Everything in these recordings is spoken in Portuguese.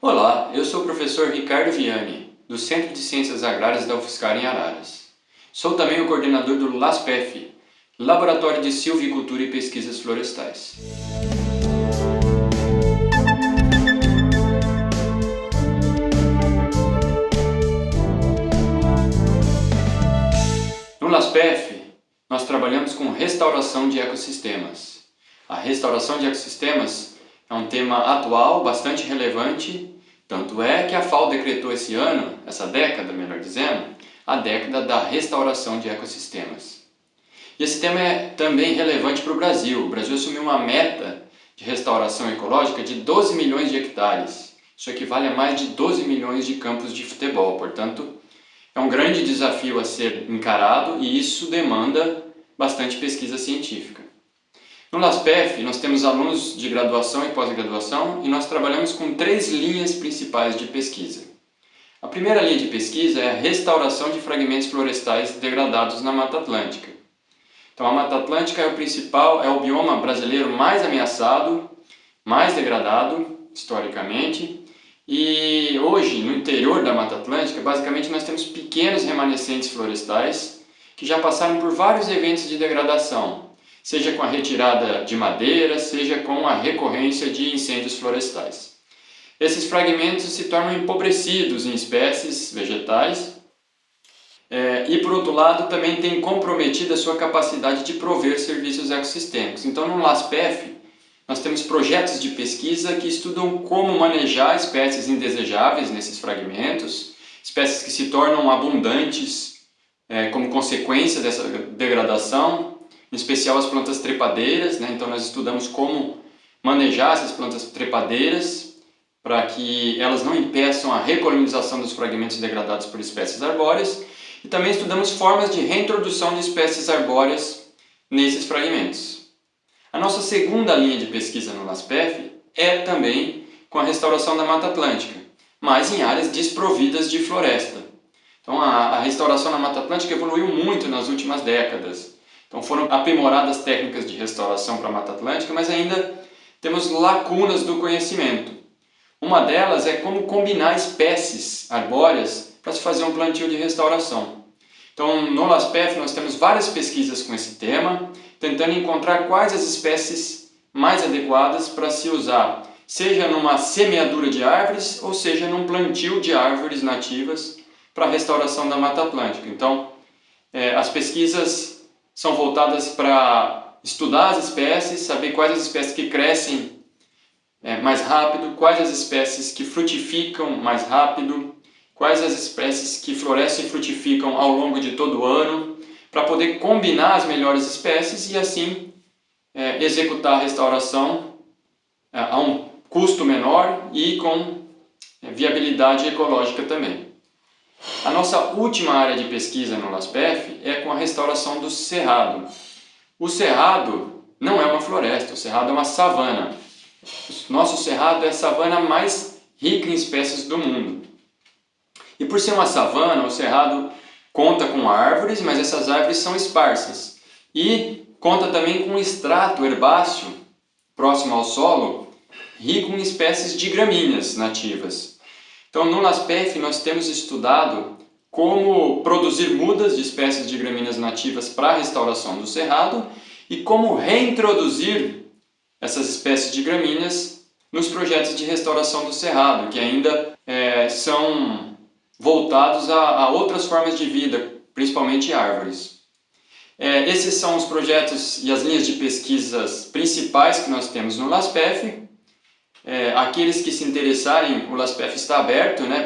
Olá, eu sou o professor Ricardo Viani, do Centro de Ciências Agrárias da UFSCar em Araras. Sou também o coordenador do LASPEF, Laboratório de Silvicultura e Pesquisas Florestais. No LASPEF, nós trabalhamos com restauração de ecossistemas. A restauração de ecossistemas é um tema atual, bastante relevante, tanto é que a FAO decretou esse ano, essa década, melhor dizendo, a década da restauração de ecossistemas. E esse tema é também relevante para o Brasil. O Brasil assumiu uma meta de restauração ecológica de 12 milhões de hectares. Isso equivale a mais de 12 milhões de campos de futebol, portanto, é um grande desafio a ser encarado e isso demanda bastante pesquisa científica. No LASPEF, nós temos alunos de graduação e pós-graduação e nós trabalhamos com três linhas principais de pesquisa. A primeira linha de pesquisa é a restauração de fragmentos florestais degradados na Mata Atlântica. Então a Mata Atlântica é o principal, é o bioma brasileiro mais ameaçado, mais degradado historicamente e hoje no interior da Mata Atlântica basicamente nós temos pequenos remanescentes florestais que já passaram por vários eventos de degradação, seja com a retirada de madeira, seja com a recorrência de incêndios florestais. Esses fragmentos se tornam empobrecidos em espécies vegetais é, e, por outro lado, também tem comprometido a sua capacidade de prover serviços ecossistêmicos. Então, no LASPEF, nós temos projetos de pesquisa que estudam como manejar espécies indesejáveis nesses fragmentos, espécies que se tornam abundantes é, como consequência dessa degradação, em especial as plantas trepadeiras, né? então nós estudamos como manejar essas plantas trepadeiras para que elas não impeçam a recolonização dos fragmentos degradados por espécies arbóreas e também estudamos formas de reintrodução de espécies arbóreas nesses fragmentos. A nossa segunda linha de pesquisa no LASPEF é também com a restauração da Mata Atlântica, mas em áreas desprovidas de floresta. Então a, a restauração na Mata Atlântica evoluiu muito nas últimas décadas. Então foram aprimoradas técnicas de restauração para a Mata Atlântica, mas ainda temos lacunas do conhecimento. Uma delas é como combinar espécies arbóreas para se fazer um plantio de restauração. Então no LASPEF nós temos várias pesquisas com esse tema, tentando encontrar quais as espécies mais adequadas para se usar, seja numa semeadura de árvores ou seja num plantio de árvores nativas para a restauração da Mata Atlântica. Então, é, as pesquisas são voltadas para estudar as espécies, saber quais as espécies que crescem é, mais rápido, quais as espécies que frutificam mais rápido, quais as espécies que florescem e frutificam ao longo de todo o ano, para poder combinar as melhores espécies e assim é, executar a restauração é, a um custo menor e com é, viabilidade ecológica também. Nossa última área de pesquisa no LASPEF é com a restauração do cerrado. O cerrado não é uma floresta, o cerrado é uma savana. Nosso cerrado é a savana mais rica em espécies do mundo. E por ser uma savana, o cerrado conta com árvores, mas essas árvores são esparsas. E conta também com um extrato herbáceo próximo ao solo, rico em espécies de gramíneas nativas. Então, no LASPEF, nós temos estudado como produzir mudas de espécies de gramíneas nativas para a restauração do cerrado e como reintroduzir essas espécies de gramíneas nos projetos de restauração do cerrado, que ainda é, são voltados a, a, outras formas de vida, principalmente árvores. É, esses são os projetos e as linhas de pesquisas principais que nós temos no LASPEF, é, aqueles que se interessarem, o LASPEF está aberto né,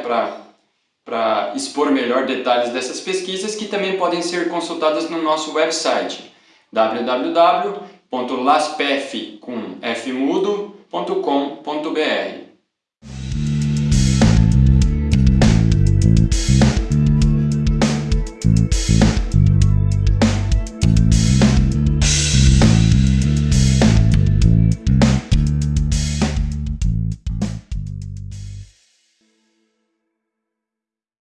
para expor melhor detalhes dessas pesquisas que também podem ser consultadas no nosso website www.laspef.com.br